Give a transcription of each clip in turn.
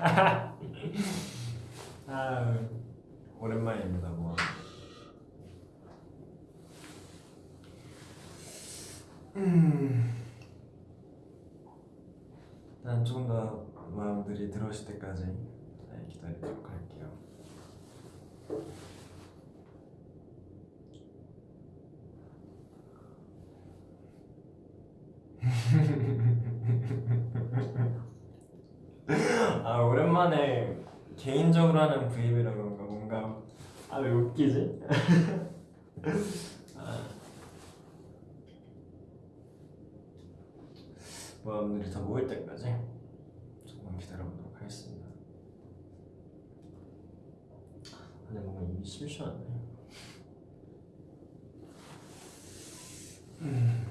아 오랜만입니다 뭐. 음. 난 조금 더 마음들이 들어오실 때까지 네, 기다리도록 할게요. 아 오랜만에 개인적으로 하는 브이앱이라 그런가 뭔가 아 왜 웃기지? 아. 모험들이 다 모일 때까지 조금 기다려보도록 하겠습니다. 근데 뭔가 입이 심심하네. 음.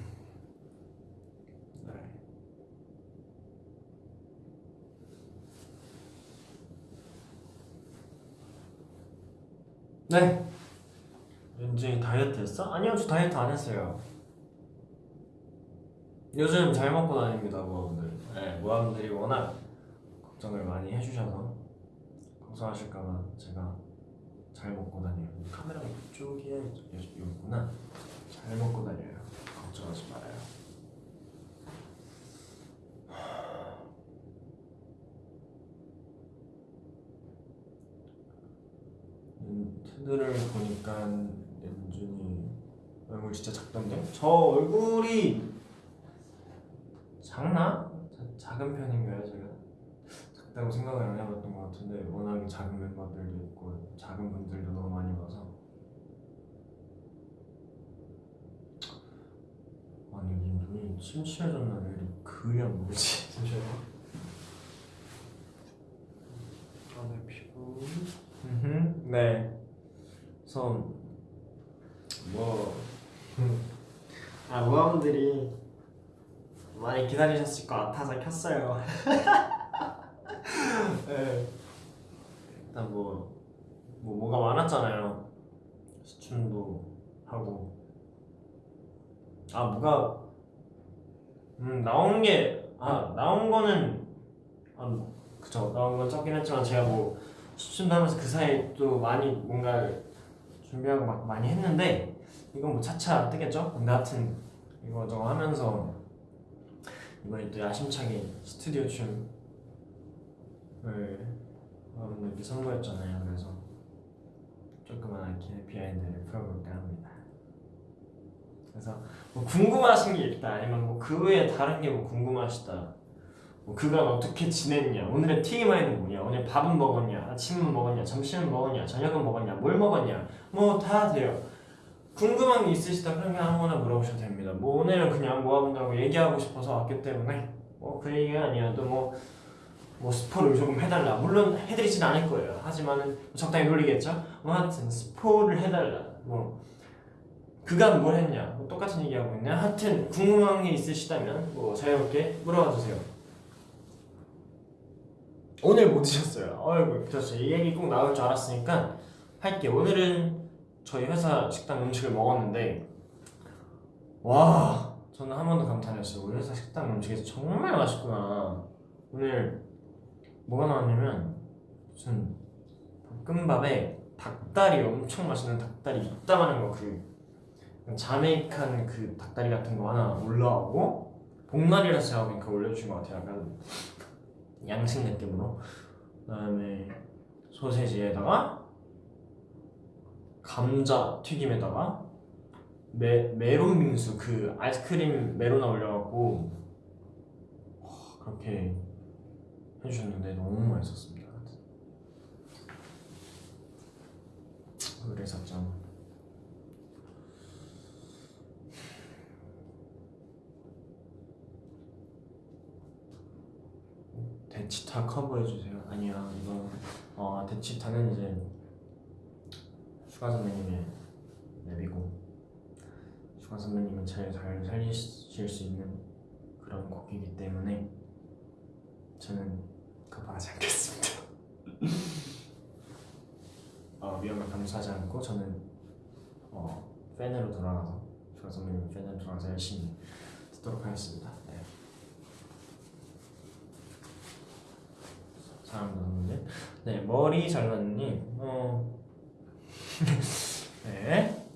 네. 네. 윤진이 다이어트 했어? 아니요, 저 다이어트 안 했어요. 요즘 잘 먹고 다닙니다, 모아분들. 네, 모아분들이 워낙 걱정을 많이 해주셔서 걱정하실까봐 제가 잘 먹고 다녀요. 카메라가 이쪽에 여기 있구나. 잘 먹고 다녀요. 걱정하지 말아요. 음, 트들을 보니까 연준이 얼굴 진짜 작던데? 저 얼굴이 작나? 자- 작은 편인가요 제가? 작다고 생각을 안 해봤던 것 같은데 워낙 작은 멤버들도 있고 작은 분들도 너무 많이 와서 아니 눈이 침침해졌나 왜 이렇게 안 보이지? 잠시만요 아내 피부 음흠, 네 그래서 뭐 아, 모아분들이 많이 기다리셨을 것 같아서 켰어요. 네. 일단 뭐, 뭐 뭐가 많았잖아요. 시춤도 하고. 아 뭐가 음 나온 게아 나온 거는 아 그쵸 나온 건 적긴 했지만 제가 뭐 시춤도 하면서 그 사이 또 많이 뭔가 준비하고 막 많이 했는데 이건 뭐 차차 뜨겠죠? 근데 하여튼 이거 저거 하면서 이번에 또 야심차게 스튜디오 춤을 여러분들께 선보였잖아요. 그래서 조그만하게 비하인드를 풀어볼까 합니다. 그래서 뭐 궁금하신 게 있다 아니면 뭐 그 외에 다른 게 뭐 궁금하시다. 뭐 그간 어떻게 지냈냐 오늘의 TMI는 뭐냐 오늘 밥은 먹었냐 아침은 먹었냐 점심은 먹었냐 저녁은 먹었냐 뭘 먹었냐 뭐 다 돼요 궁금한 게 있으시다 그러면 아무거나 물어보셔도 됩니다. 뭐 오늘은 그냥 모아본다고 얘기하고 싶어서 왔기 때문에 뭐 그 얘기가 아니어도 뭐, 뭐 스포를 조금 해달라. 물론 해드리진 않을 거예요. 하지만은 적당히 놀리겠죠. 뭐 하여튼 스포를 해달라. 뭐 그간 뭘 했냐. 뭐 똑같은 얘기하고 있네. 하여튼 궁금한 게 있으시다면 뭐 자유롭게 물어봐 주세요. 오늘 뭐 드셨어요? 어이구 그렇죠. 이 얘기 꼭 나올 줄 알았으니까 할게. 오늘은 저희 회사 식당 음식을 먹었는데 와 저는 한 번도 감탄했어요 우리 회사 식당 음식이 정말 맛있구나 오늘 뭐가 나왔냐면 무슨 볶음밥에 닭다리 엄청 맛있는 닭다리 이따만한 거그 자메이칸 그 닭다리 같은 거 하나 올라오고 복날이라서 제가 보니까 올려주신 것 같아요 약간 양식 느낌으로. 그 다음에 소세지에다가 감자 튀김에다가 메, 메론 빙수 그 아이스크림 메로나 올려갖고 와, 그렇게 해주셨는데 너무 맛있었습니다. 그래서 좀 대치타 커버해주세요. 아니야 이거 어 대취타는 이제 슈가 선배님의 랩이고 슈가 선배님은 제일 잘 살리실 수 있는 그런 곡이기 때문에 저는 커버하지 않겠습니다. 어, 위험을 감수하지 않고 저는 어, 팬으로 돌아가서 슈가 선배님 팬으로 돌아가서 열심히 듣도록 하겠습니다 네. 잘합니다 선생님. 네 머리 잘랐니? 어. 네.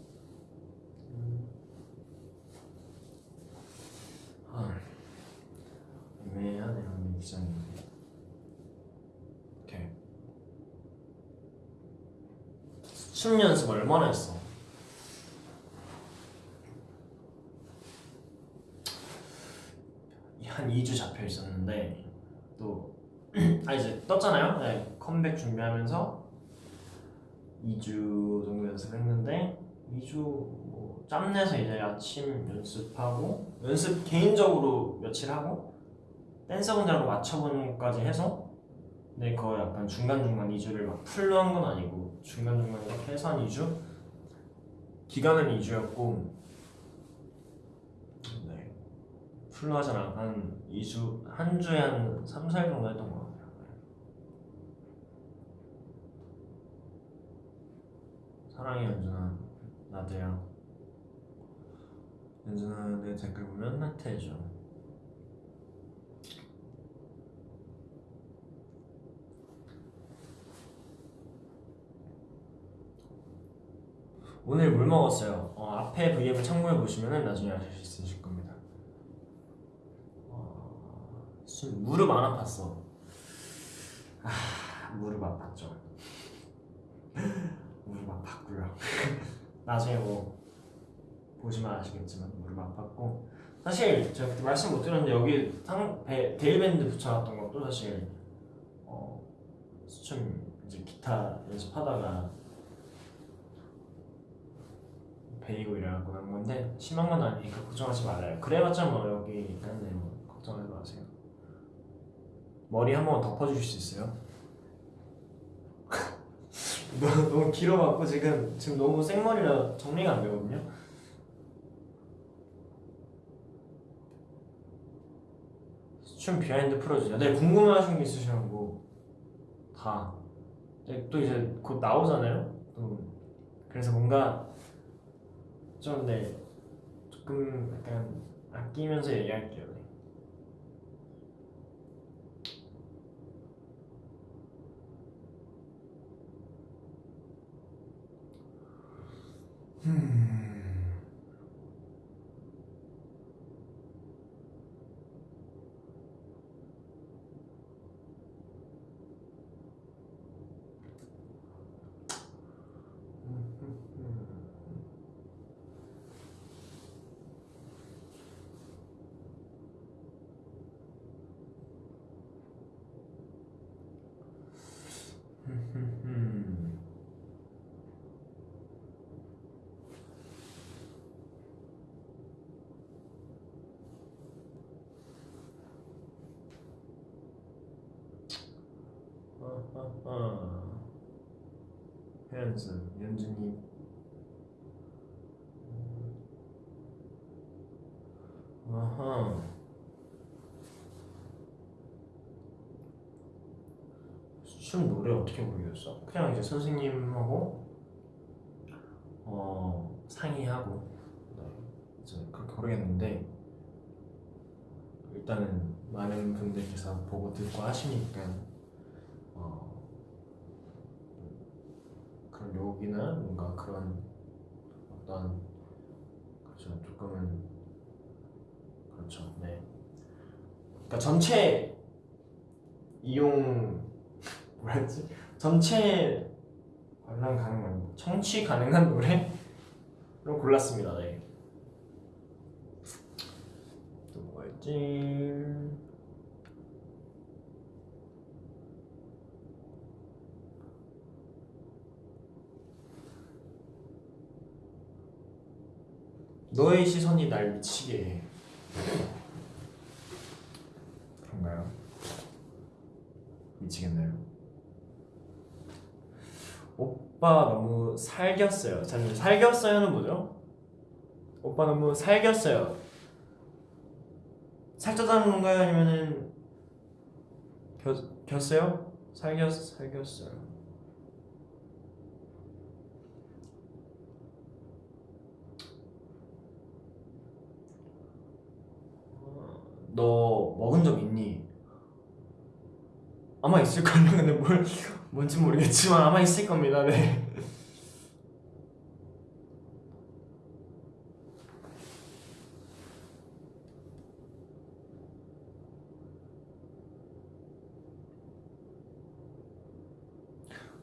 아, 애매하네요 이 기자님. 오케이. 춤 연습 얼마나 했어? 한 2주 잡혀 있었는데 또 아 이제 떴잖아요. 네, 컴백 준비하면서 2주 정도 연습했는데 2주 뭐 짬내서 이제 아침 연습하고 연습 개인적으로 며칠 하고 댄서 분들하고 맞춰보는 것까지 해서 근데 거의 약간 중간중간 2주를 막 풀로 한 건 아니고 중간중간 이렇게 해서 한 2주 기간은 2주였고 네 풀로 않고 한 2주 한 주에 한 3, 4일 정도 했던 것 같아요 사랑해 연준아. 나도야 연준아 내 댓글 보면 해줘. 오늘 물 먹었어요. 어, 앞에 V앱을 참고해 보시면 나중에 아실 수 있으실 겁니다. 어, 술- 무릎 안 아팠어. 아 무릎 아팠죠 아팠고요. 나중에 뭐 보시면 아시겠지만 무릎 아팠고. 사실 제가 그때 말씀 못 드렸는데 여기 상, 배, 데일밴드 붙여놨던 것도 사실 어, 수춤 이제 기타 연습하다가 베이고 이래갖고 난 건데 심한 건 아니니까 걱정하지 말아요. 그래봤자 뭐 여기 있는데 뭐 걱정하지 마세요. 머리 한번 덮어주실 수 있어요? 너무, 길어갖고 지금 지금 너무 생머리라 정리가 안 되거든요. 춤 behind 풀어주세요. 네 궁금하신 게 있으시면 뭐 다 네, 또 이제 곧 나오잖아요. 또 그래서 뭔가 좀 네 조금 약간 아끼면서 얘기할게요. 네. 음. 아하하. 회연승, 연준이 아하 춤 노래 어떻게 부르겠어? 그냥 이제 선생님하고 어 상의하고 네, 이제 그렇게 부르겠는데 일단은 많은 분들께서 보고 듣고 하시니까 어 그런 욕이나 뭔가 그런 어떤 그렇죠 조금은 그렇죠 네 그러니까 전체 이용 뭐였지? 전체 관람 가능한 청취 가능한 노래로 골랐습니다 네. 또 뭐가 있지? 너의 시선이 날 미치게. 해 그런가요? 미치겠나요? 오빠 너무 살겼어요. 잠시만 살겼어요는 뭐죠? 오빠 너무 살겼어요. 살쪘다는 건가요? 아니면은 겨, 겼어요? 살겼 살겼어요. 어, 너 먹은 적 있니? 아마 아마 있을걸요 근데 뭘 뭔지 모르겠지만 아마 있을 겁니다 네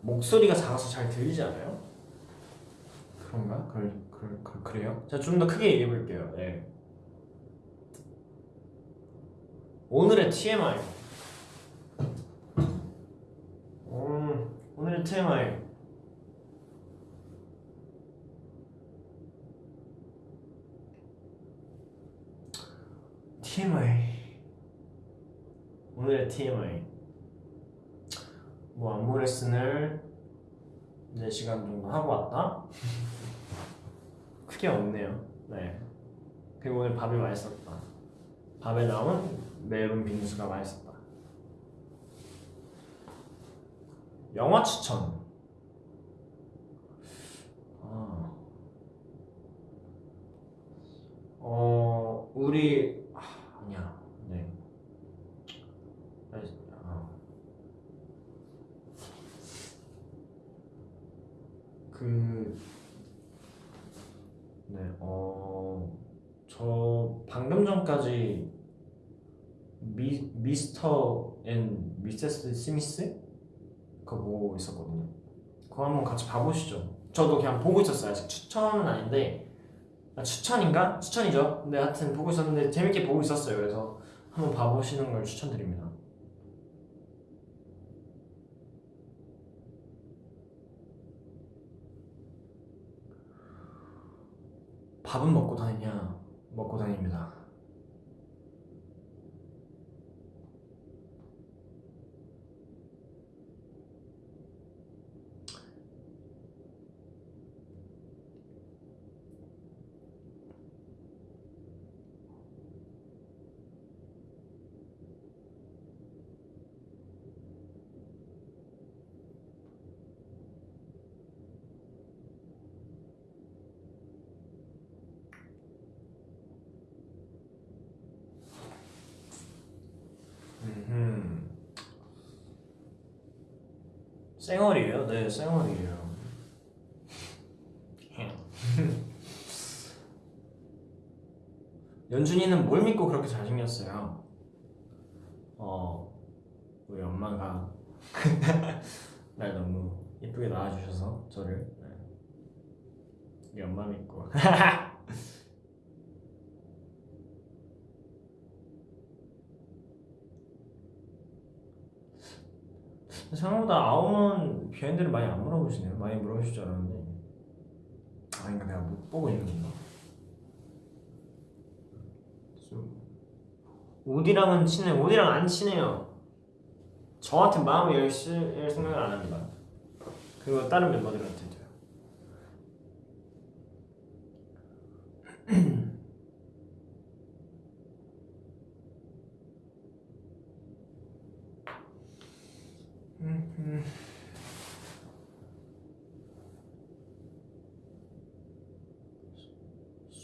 목소리가 작아서 잘 들리지 않아요? 그런가? 그럴, 그럴, 그, 그래요? 제가 좀 더 크게 얘기해 볼게요 예. 오늘의 TMI 음, 오늘의 TMI TMI 오늘의 TMI 뭐 안무 레슨을 4시간 정도 하고 왔다? 크게 없네요. 네. 그리고 오늘 밥이 맛있었다. 밥에 나온 매운 빙수가 맛있었다 영화 추천 아. 어 우리 아, 아니야 네 아. 그, 네, 어, 저 방금 전까지 미, Mr. and Mrs. Smith? 그거 보고 있었거든요. 그거 한번 같이 봐보시죠. 저도 그냥 보고 있었어요. 아직 추천은 아닌데, 아, 추천인가? 추천이죠. 근데 하여튼 보고 있었는데 재밌게 보고 있었어요. 그래서 한번 봐보시는 걸 추천드립니다. 밥은 먹고 다니냐? 먹고 다닙니다. 음. 쌩얼이에요? 네, 쌩얼이에요. 연준이는 뭘 믿고 그렇게 잘생겼어요? 어, 우리 엄마가 날 너무 예쁘게 낳아주셔서 저를 네. 우리 엄마 믿고 생각보다 아웅은 비하인드를 많이 안 물어보시네요. 많이 물어보실 줄 알았는데 아닌가 내가 못 보고 있는 건가? 좀 우디랑은 친해. 우디랑 안 친해요. 저한테 마음을 열 생각을 안 합니다. 그리고 다른 멤버들한테도요.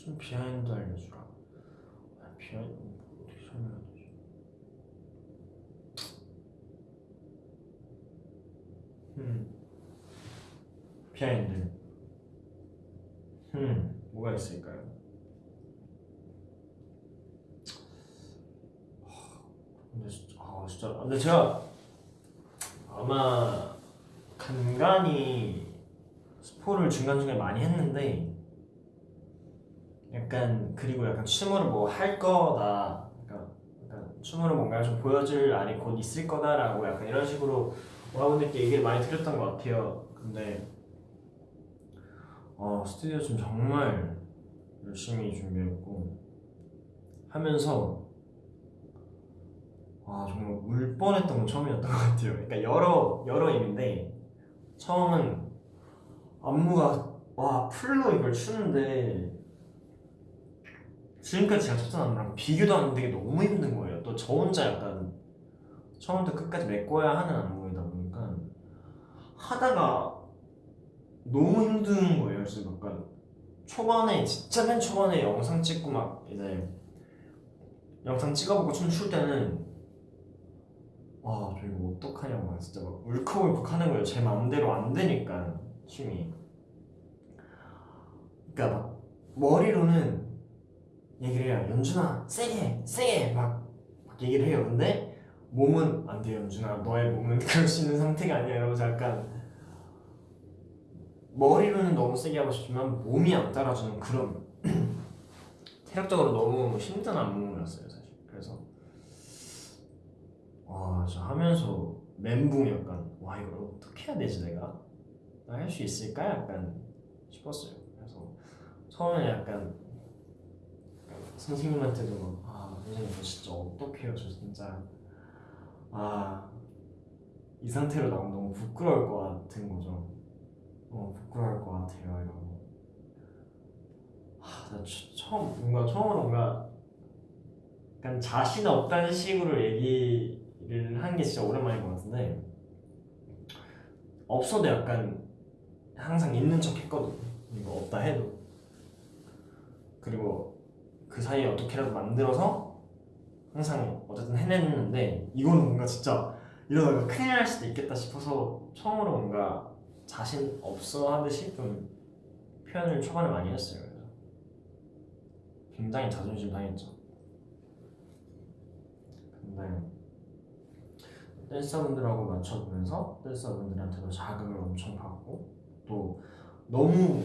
좀 behind 알려주라. 아, behind 뭐 어떻게 설명해야 되지? 음. behind. 음, 뭐가 있을까요? 근데 진짜, 아 제가 아마 간간히 스포를 중간중간에 많이 했는데 약간 그리고 약간 춤으로 뭐 할 거다. 춤으로 뭔가 좀 보여줄 날이 곧 있을 거다라고 약간 이런 식으로 여러분들께 얘기를 많이 드렸던 것 같아요. 근데 어 스튜디오 좀 정말 열심히 준비했고 하면서 와 정말 울 뻔했던 건 처음이었던 것 같아요 그러니까 여러 여러 의미인데 처음은 안무가 와 풀로 이걸 추는데 지금까지 제가 쳤던 안무랑 비교도 안 되게 너무 힘든 거예요. 또 저 혼자 약간 처음부터 끝까지 메꿔야 하는 안무이다 보니까 하다가 너무 힘든 거예요. 그래서 약간 초반에 진짜 맨 초반에 영상 찍고 막 이제 영상 찍어보고 춤출 때는 아, 저 이거 어떡하냐고 막 진짜 막 울컥울컥 하는 거예요. 제 마음대로 안 되니까 춤이. 그러니까 막 머리로는 얘기를 해요. 연준아, 세게, 세게 막, 막 얘기를 해요. 근데 몸은 안 돼, 연준아. 너의 몸은 그럴 수 있는 상태가 아니야. 이러면서 약간 머리로는 너무 세게 하고 싶지만 몸이 안 따라주는 그런 체력적으로 너무 힘든 안무였어요, 와, 저 하면서 멘붕이 약간 와 이걸 어떻게 해야 되지 내가? 나 할 수 있을까? 약간 싶었어요. 그래서 처음에 약간 선생님한테도 막, 아 선생님 저 진짜 어떡해요 저 진짜 아 이 상태로 나오면 너무 부끄러울 것 같은 거죠 너무 부끄러울 것 같아요 이러고 하, 나 처- 처음 뭔가 처음으로 뭔가 약간 자신 없다는 식으로 얘기 를한게 진짜 오랜만인 것 같은데 없어도 약간 항상 있는 척 했거든. 이거 없다 해도. 그리고 그 사이에 어떻게라도 만들어서 항상 어쨌든 해냈는데 이거는 뭔가 진짜 이러다가 큰일 날 수도 있겠다 싶어서 처음으로 뭔가 자신 없어 하듯이 좀 표현을 초반에 많이 했어요. 굉장히 자존심 상했죠. 근데 댄서분들하고 맞춰보면서 댄서분들한테도 자극을 엄청 받고 또 너무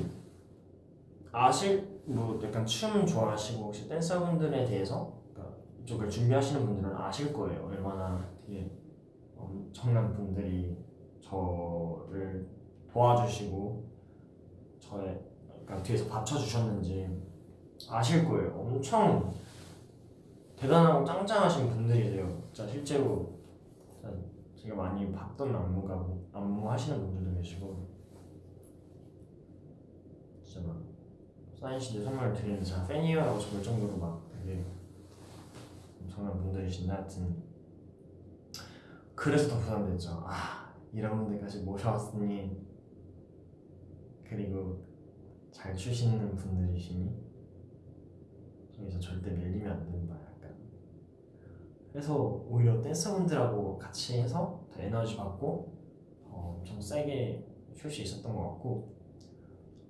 아실 뭐 약간 춤 좋아하시고 혹시 댄서분들에 대해서 그러니까 이쪽을 준비하시는 분들은 아실 거예요. 얼마나 되게 엄청난 분들이 저를 도와주시고 저의 그러니까 뒤에서 받쳐주셨는지 아실 거예요. 엄청 대단하고 짱짱하신 분들이세요. 진짜 실제로 제가 많이 봤던 안무가 안무 하시는 분들도 계시고. 진짜 막 사인 CD 선물 드리는 제가 팬이에요라고 적을 정도로 막 되게 엄청난 분들이신데 하여튼 그래서 더 부담됐죠. 아 이런 분들까지 모셔왔으니 그리고 잘 추시는 분들이시니 저기서 절대 밀리면 안 된다 그래서 오히려 댄서분들하고 같이 해서 더 에너지 받고 어, 엄청 세게 출수 있었던 것 같고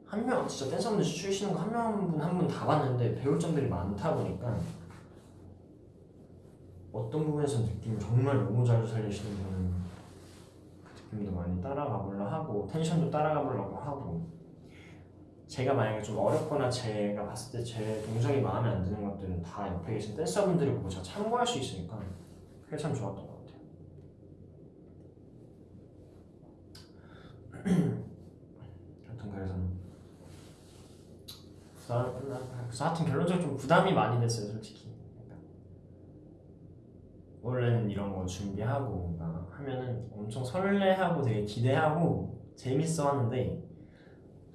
한 명 진짜 댄서분들 추시는 거 한명분한분 다 봤는데 배울 점들이 많다 보니까 어떤 부분에서 느낌을 정말 너무 잘 살리시는 분은 그 느낌도 많이 따라가 보려 하고 텐션도 따라가 보려고 하고 제가 만약에 좀 어렵거나 제가 봤을 때 제 동작이 마음에 안 드는 것들은 다 옆에 계신 댄서분들이 보고 제가 참고할 수 있으니까 그게 참 좋았던 것 같아요. 하여튼 그래서 부담, 그래서 하여튼 결론적으로 좀 부담이 많이 됐어요 솔직히 약간 원래는 이런 거 준비하고 하면은 엄청 설레하고 되게 기대하고 재밌어 하는데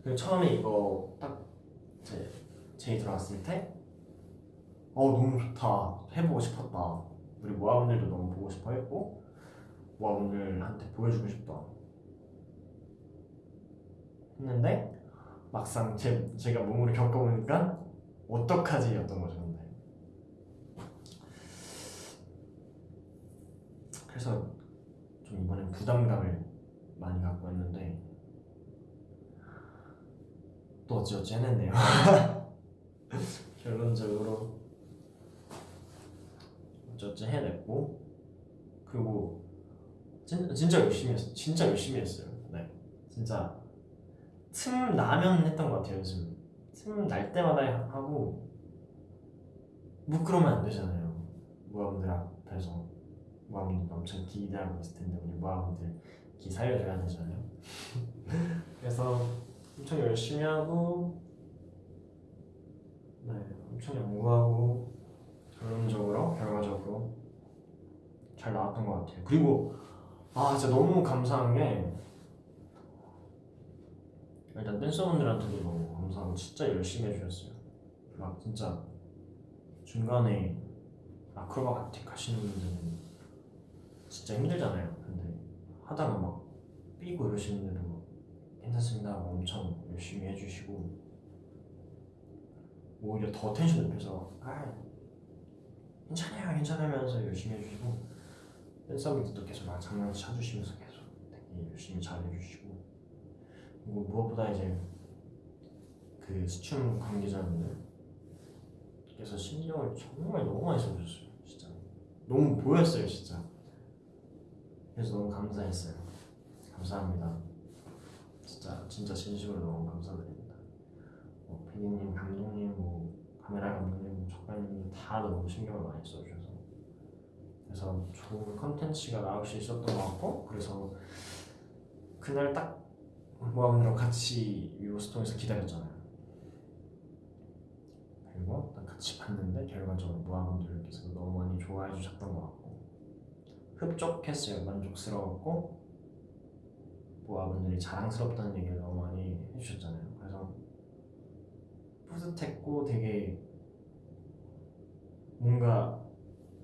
그 처음에 이거 딱 이제 제이 들어왔을 때 어 너무 좋다. 해보고 싶었다. 우리 모아분들도 너무 보고 싶어 했고 모아분들한테 보여주고 싶다. 했는데 막상 제, 제가 몸으로 겪어보니까 어떡하지? 였던 거죠 근데. 그래서 좀 이번엔 부담감을 많이 갖고 왔는데 또 어찌어찌 해냈네요. 결론적으로 어찌어찌 해냈고 그리고 진, 진짜 열심히 했어요 진짜 열심히 했어요. 네. 진짜 틈 나면 했던 것 같아요 요즘. 틈 날 때마다 하고 뭐 그러면 안 되잖아요. 모아분들 앞에서. 모아분들 엄청 기대하고 있을 텐데 우리 모아분들 기 살려줘야 되잖아요. 그래서 엄청 열심히 하고 네 엄청 연구하고 결론적으로 결과적으로 잘 나왔던 것 같아요. 그리고 아 진짜 너무 감사한 게 일단 댄서분들한테도 너무 감사하고 진짜 열심히 해주셨어요. 막 진짜 중간에 아크로바틱 하시는 분들은 진짜 힘들잖아요. 근데 하다가 막 삐고 이러시는 분들은 괜찮습니다. 엄청 열심히 해주시고 오히려 더 텐션 높여서 아 괜찮아요 괜찮으면서 열심히 해주시고 댄서분들도 계속 막 장난치 쳐주시면서 계속 되게 열심히 잘 해주시고 그리고 무엇보다 이제 그 수춤 관계자분들께서 신경을 정말 너무 많이 써주셨어요 진짜. 너무 보였어요 진짜. 그래서 너무 감사했어요. 감사합니다 진짜 진짜 진심으로 너무 감사드립니다. 뭐 PD님, 감독님, 뭐 카메라 감독님, 작가님 다 너무 신경을 많이 써주셔서. 그래서 좋은 컨텐츠가 나올 수 있었던 것 같고 그래서 그날 딱 모아분들랑 같이 위버스톤에서 기다렸잖아요. 그리고 딱 같이 봤는데 결과적으로 모아분들께서 너무 많이 좋아해 주셨던 것 같고 흡족했어요. 만족스러웠고 모아분들이 자랑스럽다는 얘기를 너무 많이 해주셨잖아요 그래서 뿌듯했고 되게 뭔가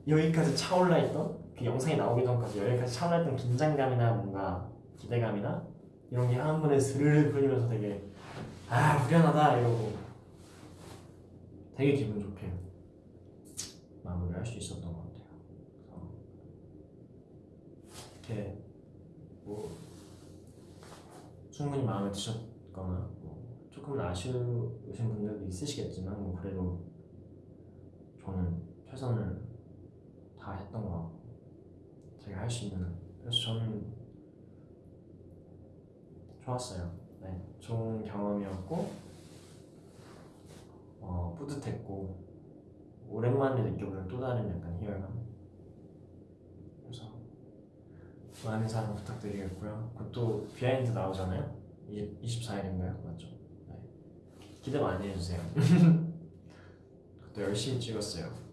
여기까지 차올라 있던 그 영상이 나오기 전까지 여기까지 차올라 있던 긴장감이나 뭔가 기대감이나 이런 게 한 번에 스르르 풀리면서 되게 아 후련하다 이러고 되게 기분 좋게 마무리할 수 있었던 것 같아요. 그래서 이렇게 뭐 충분히 마음에 드셨거나 뭐 조금은 아쉬우신 분들도 있으시겠지만 뭐 그래도 저는 최선을 다 했던 것 같고 제가 할 수 있는 그래서 저는 좋았어요. 네, 좋은 경험이었고 어, 뿌듯했고 오랜만에 느껴보는 또 다른 약간 희열감. 그래서 많은 사랑 부탁드리겠고요. 그것도 behind 나오잖아요. 20, 24일인가요? 맞죠? 네. 기대 많이 해주세요. 그것도 열심히 찍었어요.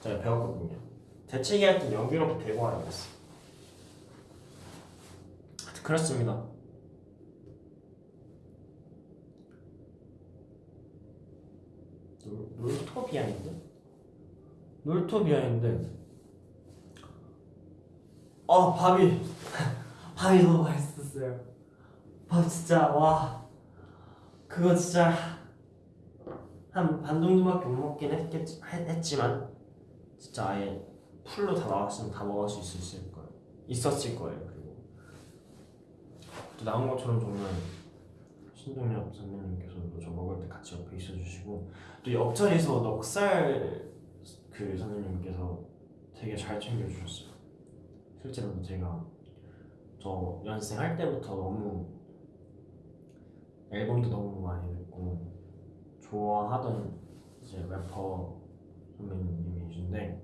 제가 배웠거든요. 대책이 할때 여기로부터 대고 하라고 했어. 하여튼 그렇습니다. 놀, 놀토비아인데? 놀토비아인데 아 밥이 밥이 너무 맛있었어요. 밥 진짜 와 그거 진짜 한 반 정도밖에 못 먹긴 했겠, 했, 했지만 진짜 아예 풀로 다 나왔으면 다 먹을 수 있을 거예요. 있었을 거예요. 그리고 또 나온 것처럼 정말 신동엽 선배님께서도 저 먹을 때 같이 옆에 있어주시고 또 옆자리에서 넉살 그 선생님께서 되게 잘 챙겨주셨어요. 실제로도 제가 저 연습생 할 때부터 너무 앨범도 너무 많이 듣고 좋아하던 이제 래퍼 선배님이신데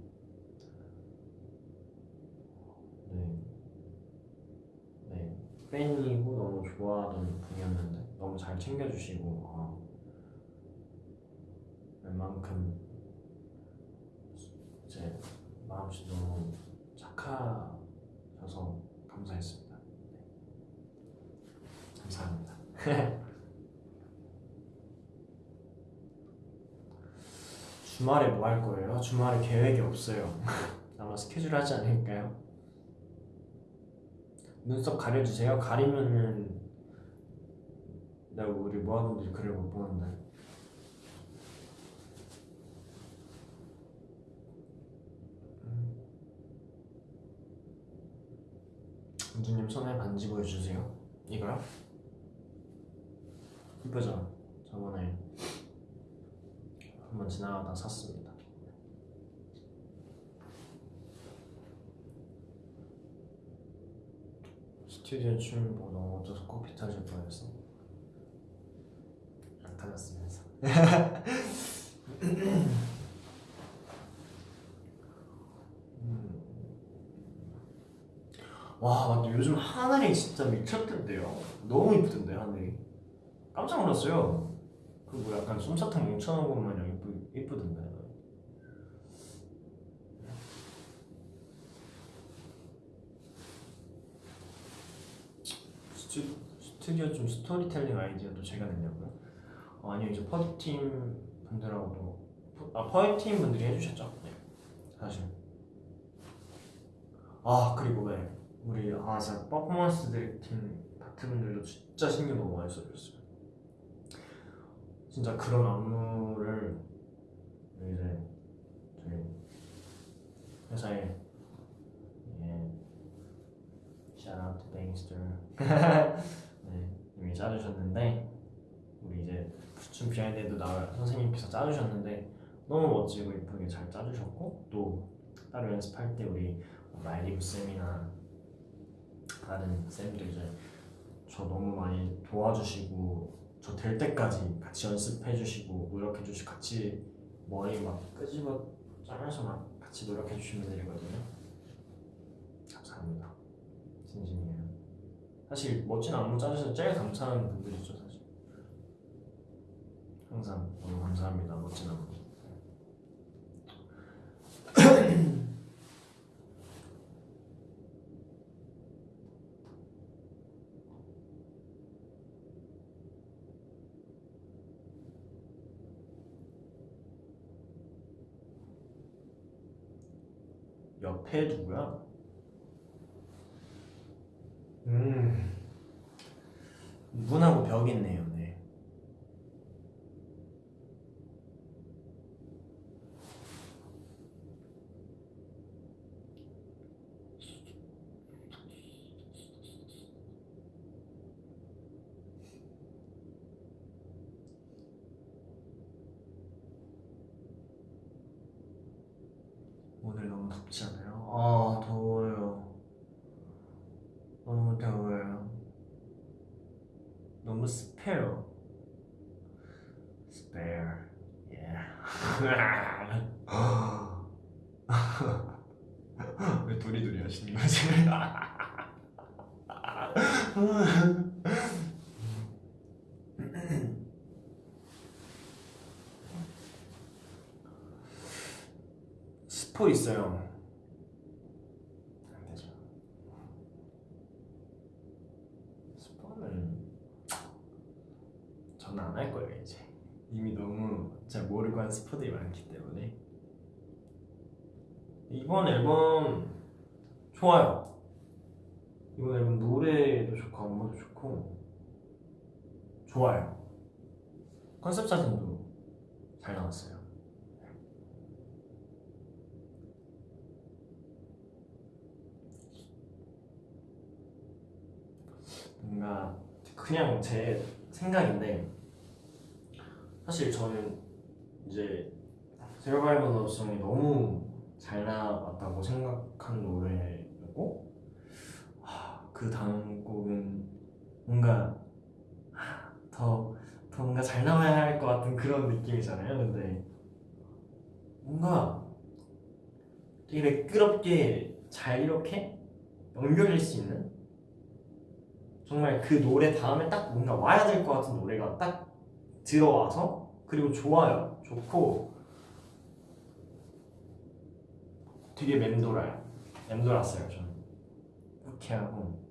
네, 네 팬이고 너무 좋아하던 분이었는데 너무 잘 챙겨주시고 아, 웬만큼 이제 마음씨 너무 착하셔서 감사했습니다. 네. 감사합니다. 주말에 뭐 할 거예요? 주말에 계획이 없어요. 아마 스케줄 하지 않을까요? 눈썹 가려주세요. 가리면은 내가 우리 모아분들이 글을 못 보는데. 은주님 손에 반지 보여주세요. 이거요? 이쁘죠? 저번에 한번 지나가다 샀습니다. 스튜디오 춤 보고 너무 어쩌서 커피 타실 뻔했어. 안 타졌으면서. 음. 와 맞다 요즘 하늘이 진짜 미쳤던데요. 너무 이쁘던데 하늘이. 깜짝 놀랐어요. 그 뭐 약간 솜사탕 뭉쳐놓은 것 마냥 이쁘, 이쁘던데 스튜, 스튜디오 좀 스토리텔링 아이디어도 제가 냈냐고요? 어, 아니요 이제 퍼디팀 분들하고도 아 퍼디팀 분들이 해주셨죠. 네 사실. 아 그리고 왜 우리 아 진짜 퍼포먼스 directing 파트 분들도 진짜 신경 너무 많이 써주셨어요. 진짜 그런 안무를 이제 저희 회사에 예, shout out 네, 이미 짜주셨는데 우리 이제 춤 behind에도 나올 선생님께서 짜주셨는데 너무 멋지고 예쁘게 잘 짜주셨고 또 따로 연습할 때 우리 라이브 쌤이나 다른 쌤들 이제 저 너무 많이 도와주시고 저 될 때까지 같이 연습해주시고 노력해주시고 같이 머리 막 끄집어 짜면서 막 같이 노력해주신 분들이거든요. 감사합니다. 진심이에요. 사실 멋진 안무 짜주셔서 제일 감사한 분들이죠 항상 너무 감사합니다 멋진 안무 옆에 누구야? 음 문하고 벽 있네요 네 오늘 너무 덥지 않아요? 아 더워요 너무 더워요 너무 습해요 spare yeah 하시는 거지? 스포 있어요. 안 되죠. 스포는 저는 안 할 거예요 이제. 이미 너무 잘 모르고 한 스포들이 많기 때문에. 이번 앨범 좋아요. 이번 앨범 노래도 좋고 안무도 좋고 좋아요. 컨셉 사진도 잘 나왔어요. 뭔가 그냥 제 생각인데 사실 저는 이제 세러바이벌 러브송이 너무 잘 나왔다고 생각한 노래 였고 하, 그 다음 곡은 뭔가 하, 더, 더 뭔가 잘 나와야 할 것 같은 그런 느낌이잖아요. 근데 뭔가 되게 매끄럽게 잘 이렇게 연결될 수 있는 정말 그 노래 다음에 딱 뭔가 와야 될 것 같은 노래가 딱 들어와서 그리고 좋아요. 좋고 되게 맴돌아요. 맴돌았어요 저는 이렇게 하고.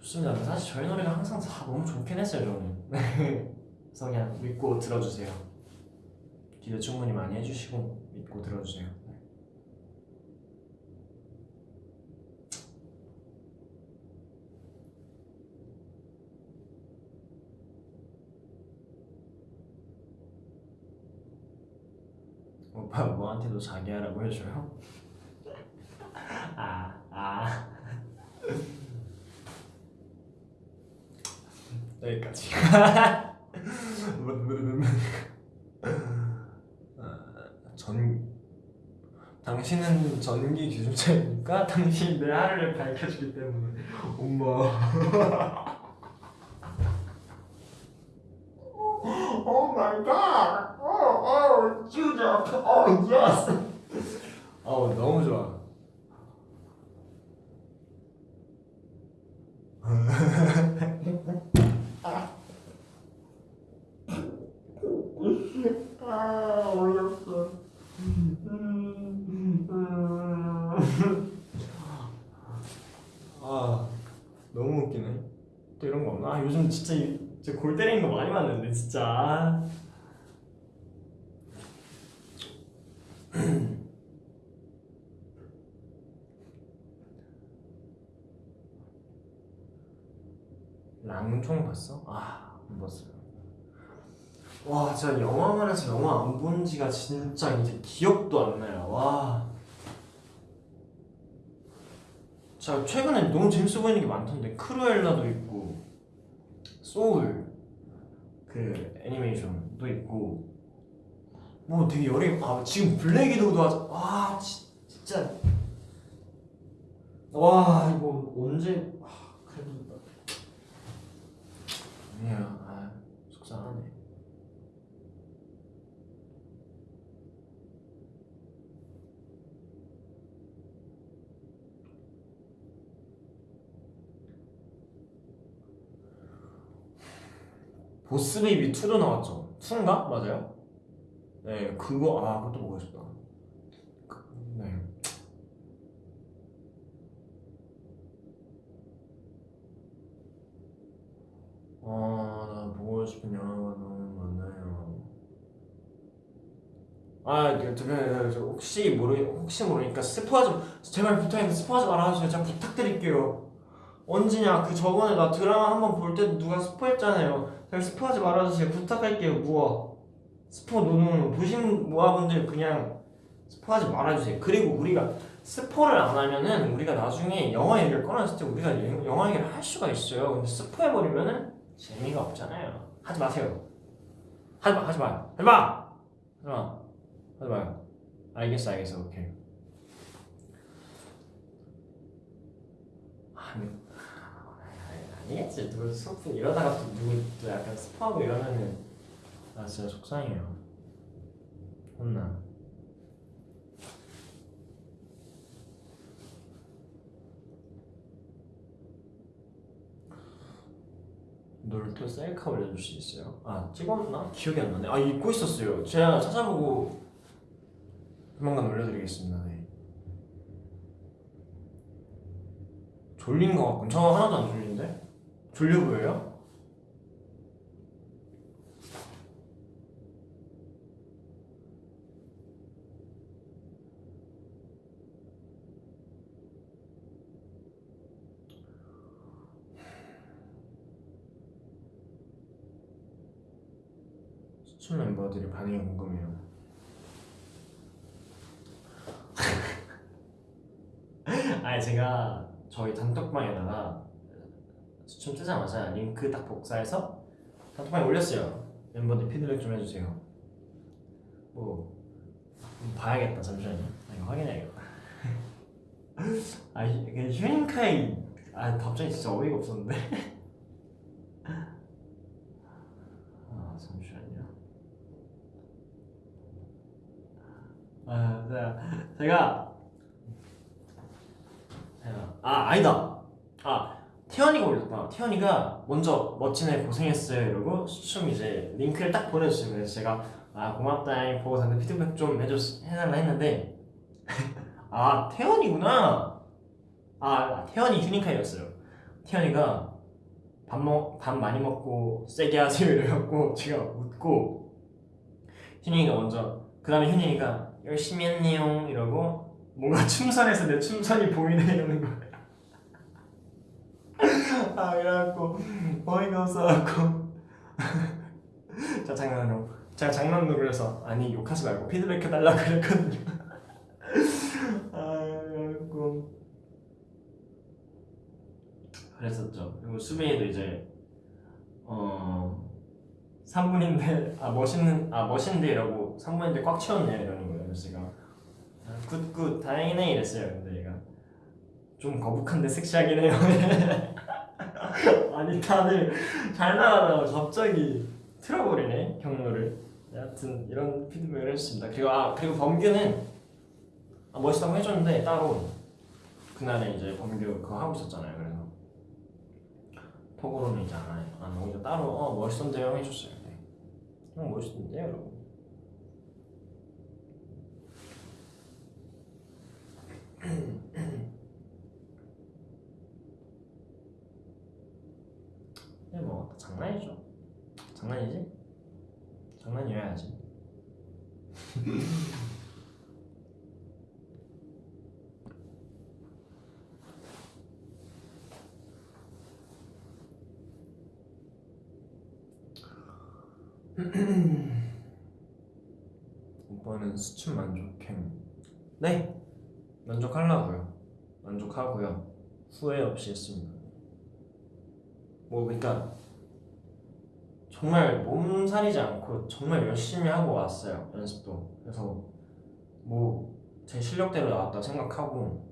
좋습니다. 사실 저희 노래가 항상 다 너무 좋긴 했어요 저는. 그래서 그냥 믿고 들어주세요. 기대 충분히 많이 해주시고 믿고 들어주세요. 오빠 뭐한테도 자기야라고 해줘요? 아, 아. 여기까지. 아, 전 당신은 전기 기준차이니까 당신이 내 하루를 밝혀주기 때문에 엄마. Oh my god! Oh, oh, Judah! Oh, yes! 어, 너무 좋아. 아, 어이없어. 아, 너무 웃기네. 또 이런 거 없나? 아, 요즘 진짜 이- 진짜 골 때리는 거 많이 봤는데 진짜. 랑총 봤어? 아, 못 봤어요. 와 진짜 영화관에서 영화 안 본 지가 진짜 이제 기억도 안 나요 와 자, 최근에 너무 재밌어 보이는 게 많던데 크루엘라도 있고 소울 그 애니메이션도 있고 뭐 되게 여러 아 지금 블랙 위도우도 하자. 와 지- 진짜. 와 이거 언제 아, 그래도. 아니야 아 속상하네 보스 베이비 2도 나왔죠 2인가? 맞아요? 네 그거 아 그것도 보고 싶다 그, 네 아, 나 보고 싶은 영화가 너무 많아요. 아, 그, 저, 그, 저, 혹시 모르, 혹시 모르니까 스포하지, 제발 부탁인데 스포하지 말아주세요. 제가 부탁드릴게요. 언제냐? 그 저번에 나 드라마 한번 볼때 누가 스포했잖아요. 제발 스포하지 말아주세요. 부탁할게요. 무어. 스포 노노 보신 모아분들 그냥 스포하지 말아주세요. 그리고 우리가 스포를 안 하면은 우리가 나중에 영화 얘기를 꺼냈을 때 우리가 예- 영화 얘기를 할 수가 있어요. 근데 스포해버리면은 재미가 없잖아요. 하지 마세요. 하지 마, 하지 마, 하지 마, 하지 마, 하지 마요. 알겠어, 알겠어, 오케이. 아 니, 아니, 아니겠지. 누구 스포 이러다가 또 누구 또 약간 스포하고 이러면은 나 진짜 속상해요. 혼나. 놀토 셀카 올려줄 수 있어요? 아 찍었나? 기억이 안 나네 아 잊고 있었어요 제가 찾아보고 조만간 올려드리겠습니다 네. 졸린 거 같군 저 하나도 안 졸린데? 졸려 보여요? 수출 멤버들의 반응이 궁금해요 아니 제가 저희 단톡방에다가 춤 뜨자마자 링크 딱 복사해서 단톡방에 올렸어요. 멤버들 피드백 좀 해주세요. 뭐 음, 봐야겠다 잠시만요. 아, 이거 확인해야겠다. 아 휴닝카이. 아 갑자기 진짜 어이가 없었는데. 아 잠시만요. 아 제가 제가 아 아니다. 아 태연이가 올렸다. 태연이가 먼저 멋진 애 고생했어요 이러고 춤 이제 링크를 딱 보내주시고 그래서 제가 아 고맙다잉 보고 다는데 피드백 좀 해줬 해달라 했는데 아 태연이구나. 아 태연이 휴닝카이였어요. 태연이가 밥, 먹, 밥 많이 먹고 세게 하세요 이래갖고 제가 웃고 휴닝이가 먼저 그 다음에 휴닝이가 열심히 했네요 이러고 뭔가 춤선에서 내 춤선이 보이네 이러는 거야. 아 그래갖고 어이가 없어갖고. 자 장난으로. 제가 장난으로 그래서 아니 욕하지 말고 피드백 해달라 그랬거든요. 아 그래갖고. 그랬었죠. 그리고 수빈이도 이제 어 3분인데 아 멋있는 아 멋있는데 이라고 3분인데 꽉 채웠네 이러는 거예요 제가. 아, good good 다행이네 이랬어요. 근데 얘가 좀 거북한데 섹시하긴 해요 아니 다들 잘 나가다가 갑자기 틀어버리네 경로를. 여하튼 이런 피드백을 해줬습니다. 그리고 아 그리고 범규는 아, 멋있다고 해줬는데 따로 그날에 이제 범규 그거 하고 있었잖아요. 그래서 톡으로는 이제 안, 해- 안 이제 따로 어 멋있던데요 해줬어요. 네. 형 멋있던데요 여러분 네, 뭐 장난이죠. 장난이지? 장난이어야지. 오빠는 수춘 만족행. 네, 만족하려고요. 만족하고요. 후회 없이 했습니다. 뭐 그러니까 정말 몸살이지 않고 정말 열심히 하고 왔어요 연습도. 그래서 뭐 제 실력대로 나왔다 생각하고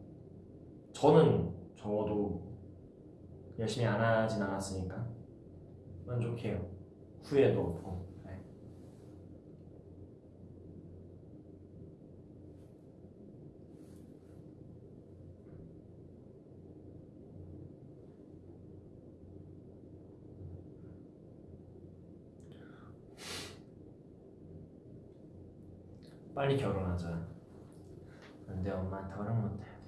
저는 적어도 열심히 안 하진 않았으니까 만족해요. 후회도 없고. 네. 빨리 결혼하자. 근데 엄마한테 허락 못 해야 돼요.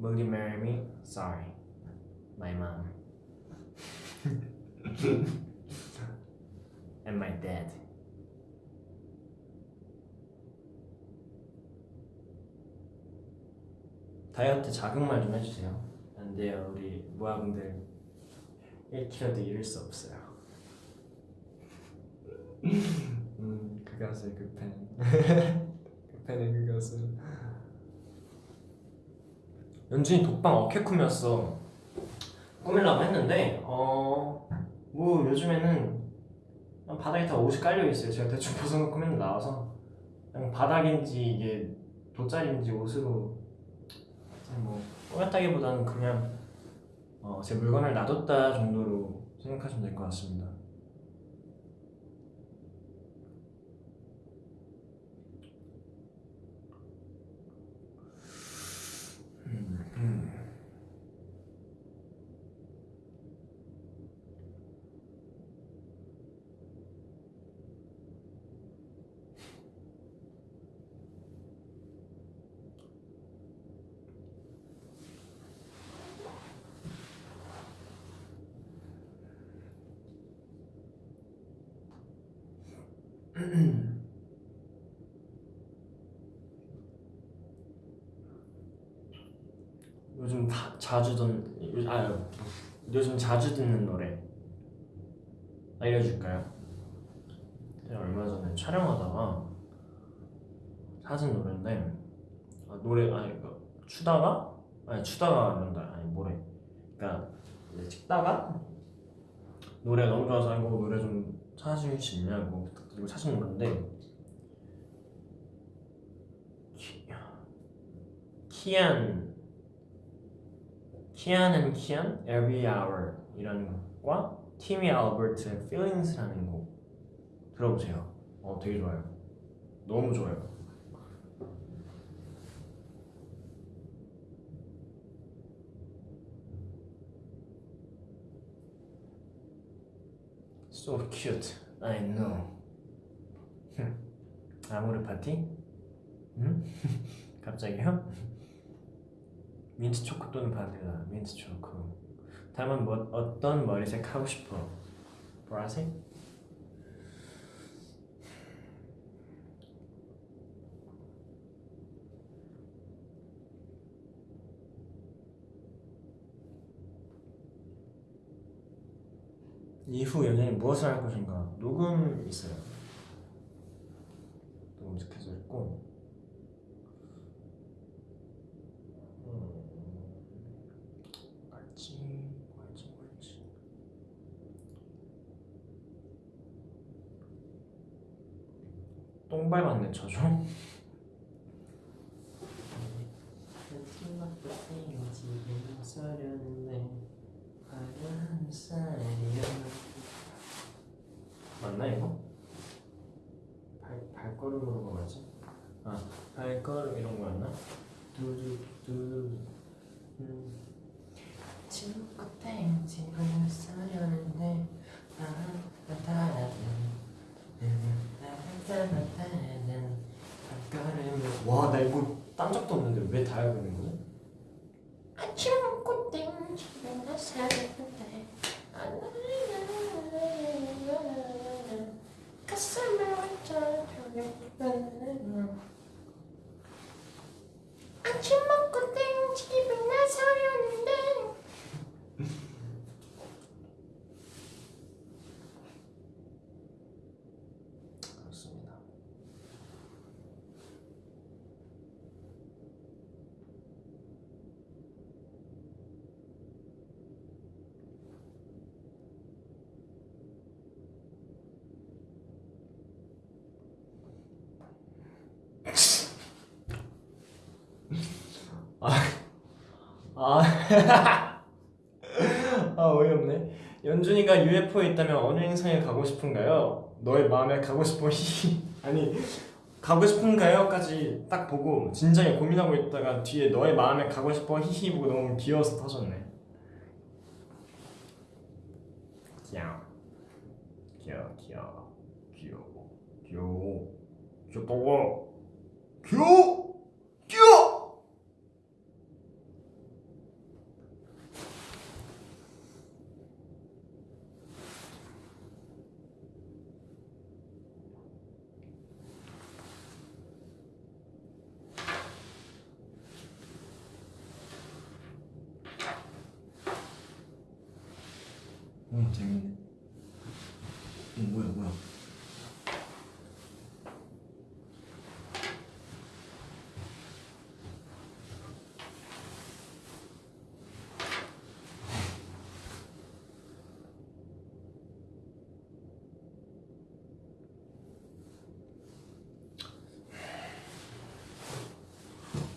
Will you marry me? Sorry, my mom and my dad. 다이어트 자극만 좀 해주세요. 안 돼요, 우리 모아분들 1kg도 잃을 수 없어요. 음, 그 가수의 그 팬. 그 팬의 그 가수. 연준이 독방 어깨 꾸몄어. 꾸밀라고 했는데 어 뭐 요즘에는 바닥에 다 옷이 깔려 있어요. 제가 대충 벗어놓고 맨날 나와서 그냥 바닥인지 이게 돗자리인지 옷으로 뭐 꾸몄다기보다는 그냥 어, 제 물건을 놔뒀다 정도로 생각하시면 될 것 같습니다. 요즘 다, 자주 듣는 아 요즘 자주 듣는 노래. 알려줄까요? 얼마 전에 촬영하다가 찾은 노래인데 아, 노래 아니 그 추다가? 아니 추다가 한다. 아니 뭐래. 그러니까 찍다가 노래 너무 좋아서 이거 노래 좀수 있냐고 그리고 찾은 키, 키안 키안은 키안 Every Hour 이라는 곡과 티미 알버트의 Feelings라는 곡 들어보세요. 어 되게 좋아요. 너무 좋아요. So cute. I know 아모르 파티? 응? 갑자기요? 민트 초코 또는 바닐라 민트 초코 다음은 뭐, 어떤 머리색 하고 싶어? 보라색? 이후 연예인 무엇을 할 것인가? 녹음 있어요. 스케줄 있고. 음, 알지 알지 알지 똥 밟았네 저죠? 맞나 이거? 발 발걸음으로 가야지. 아 발걸음 이런 거였나? 두두두. 음. 친구 땡 집을 사려는데 와나 이거 딴 적도 없는데 왜 다 알고 있는 거지? 아침 먹고 땡집에 나서는데 가슴을 완전 아침 먹고 땡집에 나서려는데 아, 아 어이없네. 연준이가 UFO에 있다면 어느 행성에 가고 싶은가요? 너의 마음에 가고 싶어 아니 가고 싶은가요?까지 딱 보고 진작에 고민하고 있다가 뒤에 너의 마음에 가고 싶어 히히 보고 너무 귀여워서 터졌네. 귀여워, 귀여워, 귀여워, 귀여워, 귀여워, 귀엽다고, 귀여워, 귀여워. 음 재밌네. 음, 뭐야 뭐야.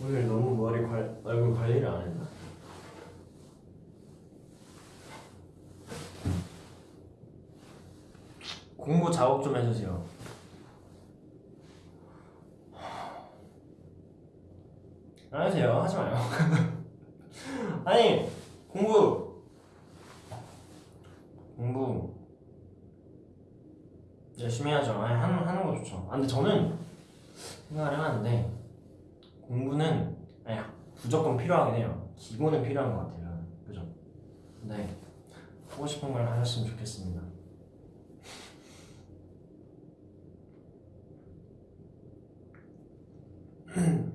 오늘 너무 머리 관 얼굴 관리를 안 했나? 공부 작업 좀 해주세요. 안 하세요. 하지 마요. 아니 공부 공부 열심히 해야죠. 아니 하는 하는 거 좋죠. 아, 근데 저는 생각을 해봤는데 공부는 아니 무조건 필요하긴 해요. 기본은 필요한 것 같아요. 그죠? 네 하고 싶은 걸 하셨으면 좋겠습니다. 네.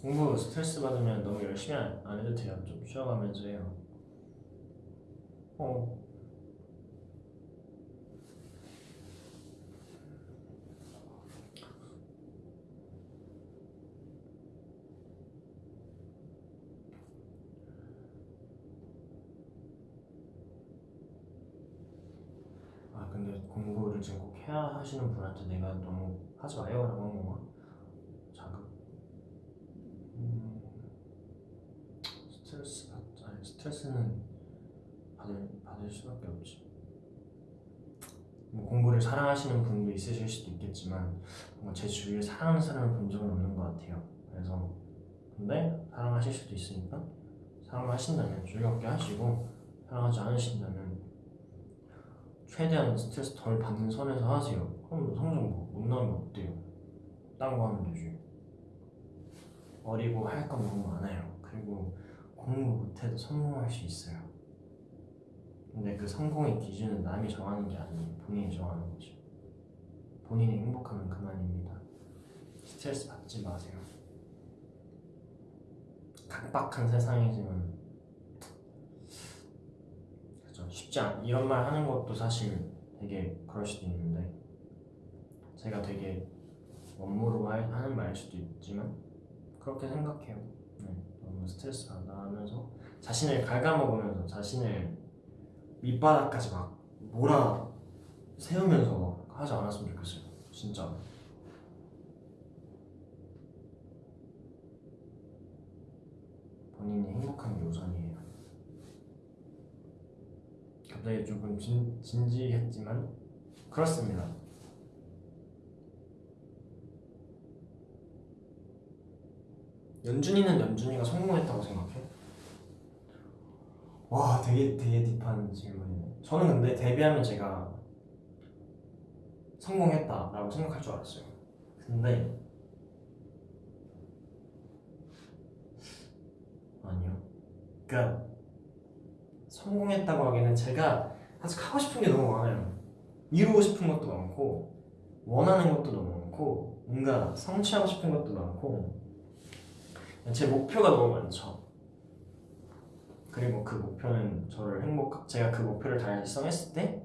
공부 스트레스 받으면 너무 열심히 안, 안 해도 돼요. 좀 쉬어가면서 해요. 어. 아 근데 해야 하시는 분한테 내가 너무 하지 마요 라고 한 건가? 자극. 음, 스트레스 받 아니 스트레스는 받을 받을 수밖에 없지. 뭐 공부를 사랑하시는 분도 있으실 수도 있겠지만 뭔가 제 주위에 사랑하는 사람을 본 적은 없는 것 같아요. 그래서 근데 사랑하실 수도 있으니까 사랑하신다면 즐겁게 하시고 사랑하지 않으신다면 최대한 스트레스 덜 받는 선에서 하세요. 그럼 뭐 성적 뭐못 나오면 어때요? 딴 거 하면 되지. 어리고 할 건 너무 많아요. 그리고 공부 못해도 성공할 수 있어요. 근데 그 성공의 기준은 남이 정하는 게 아니에요. 본인이 정하는 거지. 본인이 행복하면 그만입니다. 스트레스 받지 마세요. 각박한 세상이지만 쉽지 않 이런 말 하는 것도 사실 되게 그럴 수도 있는데 제가 되게 원모로 할- 하는 말일 수도 있지만 그렇게 생각해요. 네, 너무 스트레스 받아 하면서 자신을 갉아먹으면서 자신을 밑바닥까지 막 몰아 세우면서 하지 않았으면 좋겠어요. 진짜. 본인이 행복한 게 우선이에요. 갑자기 조금 진, 진지했지만 그렇습니다. 연준이는 연준이가 성공했다고 생각해? 와 되게 되게 딥한 질문이네. 저는 근데 데뷔하면 제가 성공했다라고 생각할 줄 알았어요. 근데 아니요. 그러니까 성공했다고 하기에는 제가 아직 하고 싶은 게 너무 많아요. 이루고 싶은 것도 많고 원하는 것도 너무 많고 뭔가 성취하고 싶은 것도 많고 제 목표가 너무 많죠. 그리고 그 목표는 저를 행복 제가 그 목표를 달성했을 때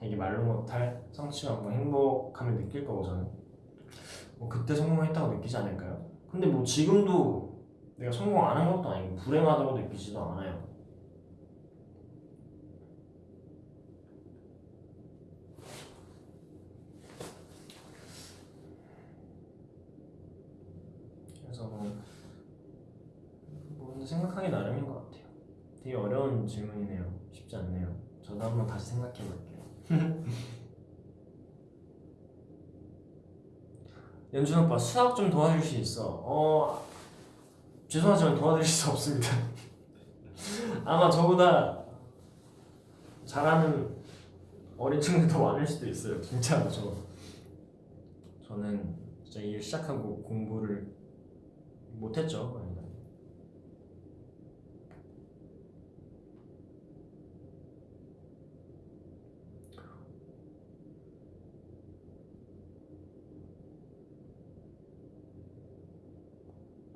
되게 말로 못할 성취감과 행복함을 느낄 거고 저는 뭐 그때 성공했다고 느끼지 않을까요? 근데 뭐 지금도 내가 성공 안 한 것도 아니고 불행하다고 느끼지도 않아요. 그래서 뭐, 뭐 근데 생각하기 나름인 것 같아요. 되게 어려운 질문이네요. 쉽지 않네요. 저도 한번 다시 생각해 볼게요. 연준 오빠 수학 좀 도와줄 수 있어. 어 죄송하지만 도와드릴 수 없습니다. 아마 저보다 잘하는 어린 친구들 더 많을 수도 있어요. 진짜로 저 저는 진짜 일 시작하고 공부를 못했죠.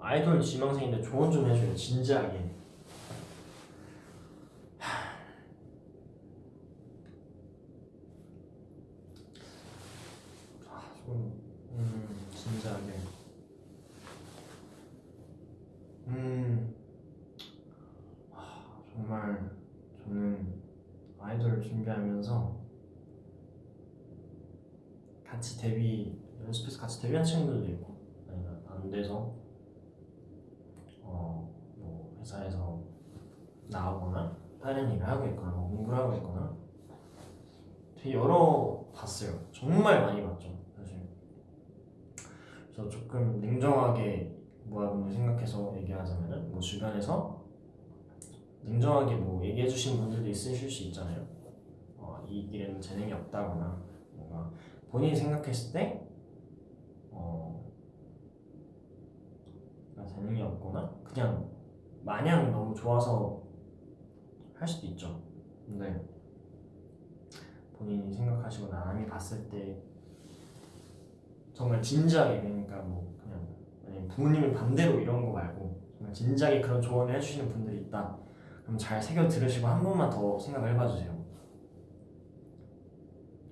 아이돌 지망생인데 조언 좀 해줘요. 진지하게. 아, 좀, 음, 진지하게. 음, 아, 정말 저는 아이돌 준비하면서 같이 데뷔 연습해서 같이 데뷔한 친구들도 있고 아니면 안 돼서 어, 뭐 회사에서 나오거나 다른 일을 하고 있거나 뭐 공부를 하고 있거나 되게 여러 봤어요. 정말 많이 봤죠, 사실. 그래서 조금 냉정하게 모아분들 생각해서 얘기하자면은 뭐 주변에서 냉정하게 뭐 얘기해 주신 분들도 있으실 수 있잖아요. 어, 이 길에는 재능이 없다거나 뭔가 본인이 생각했을 때 어, 재능이 없거나 그냥 마냥 너무 좋아서 할 수도 있죠. 근데 본인이 생각하시고 남이 봤을 때 정말 진지하게 그러니까 뭐 그냥 부모님이 반대로 이런 거 말고 정말 진지하게 그런 조언을 해주시는 분들이 있다. 그럼 잘 새겨 들으시고 한 번만 더 생각을 해봐 주세요.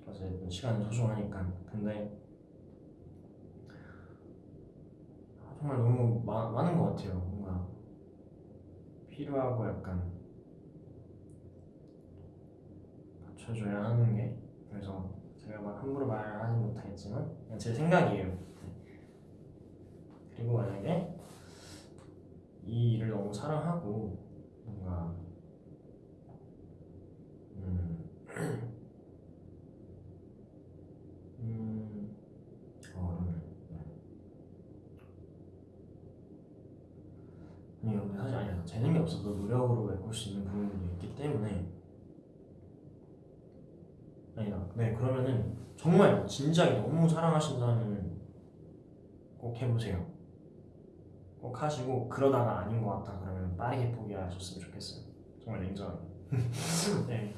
어쨌든 시간은 소중하니까. 근데 정말 너무 마, 많은 것 같아요. 뭔가 필요하고 약간 받쳐줘야 하는 게 그래서 제가 막 함부로 말하지 못하겠지만 제 생각이에요. 네. 그리고 만약에 이 일을 너무 사랑하고 뭔가 음, 음, 어, 아니요, 근데 사실 아니야. 재능이 없어도 노력으로 메꿀 수 있는 부분도 있기 때문에 아니다. 네, 그러면은 정말 진지하게 너무 사랑하신다면 꼭 해보세요. 꼭 하시고 그러다가 아닌 것 같다 그러면 빠르게 포기하셨으면 좋겠어요. 정말 냉정하게. 네.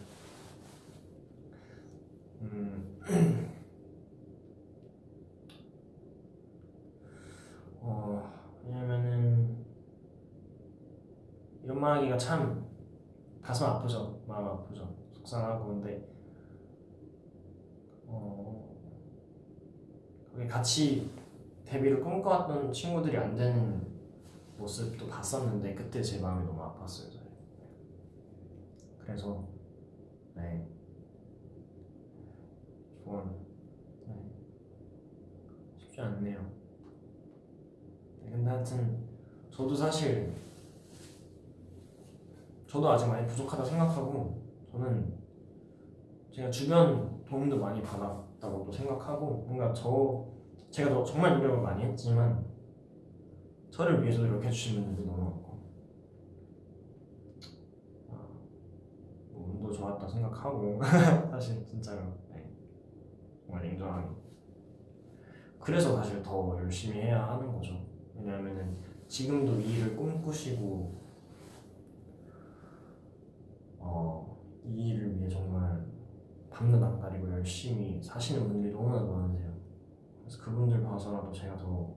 음. 어, 왜냐면은 이런 말 하기가 참 가슴 아프죠. 마음 아프죠. 속상하고 근데 같이 데뷔를 꿈꿔왔던 친구들이 안 되는 모습도 봤었는데 그때 제 마음이 너무 아팠어요. 저는. 그래서 네 조언 네. 쉽지 않네요. 네, 근데 하여튼 저도 사실 저도 아직 많이 부족하다 생각하고 저는 제가 주변 도움도 많이 받았다고도 생각하고 뭔가 저 제가 더 정말 노력을 많이 했지만 저를 위해서 노력해 주신 분들도 너무 많고 아, 뭐 운도 좋았다 생각하고 사실 진짜로 네. 정말 냉정하게 그래서 사실 더 열심히 해야 하는 거죠 왜냐하면은 지금도 이 일을 꿈꾸시고 어, 이 일을 위해 정말 밤낮 안 가리고 열심히 사시는 분들이 너무나 많으세요. 그래서 그분들 봐서라도 제가 더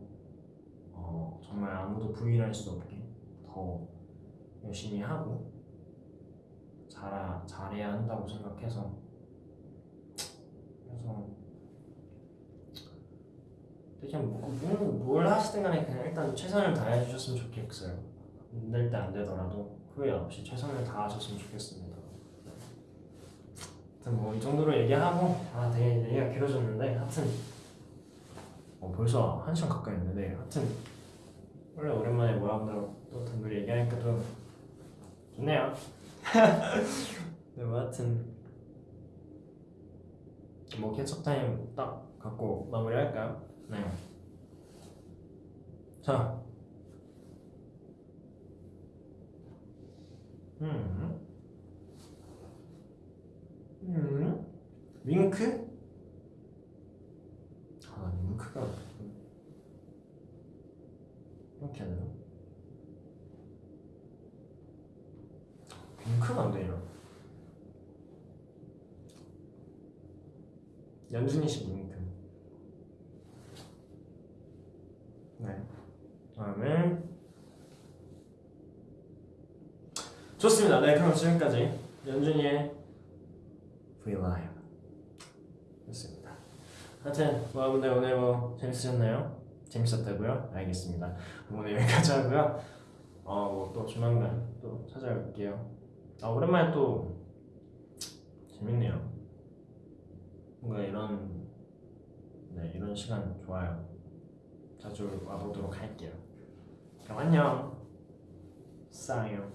어, 정말 아무도 부인할 수 없게 더 열심히 하고 잘 잘해야 한다고 생각해서 그래서 그냥 뭐, 뭐, 뭘 하시든 간에 그냥 일단 최선을 다해 주셨으면 좋겠어요. 안 될 때 안 되더라도 후회 없이 최선을 다하셨으면 좋겠습니다. 하여튼 뭐 이 정도로 얘기하고 아 되게 얘기가 길어졌는데 하여튼 어, 벌써 한 시간 가까이 했는데 하여튼 원래 오랜만에 모양대로 또 단둘이 얘기하니까 또 좋네요. 네, 뭐 하여튼 뭐 캐첩 타임 딱 갖고 마무리할까요? 네. 자. 음. 음. 윙크? 아, 윙크가 이렇게 되나? 윙크가 안 되냐? 연준이 씨 윙크. 네. 다음에 좋습니다. 네, 그럼 지금까지 연준이의 였습니다. 하여튼 뭐 여러분들 오늘 뭐 재밌으셨나요? 재밌었다고요? 알겠습니다. 오늘 여기까지 하고요. 어뭐또 조만간 또 찾아올게요. 아 오랜만에 또 재밌네요. 뭔가 이런 네 이런 시간 좋아요. 자주 와보도록 할게요. 그럼 안녕. 싸요.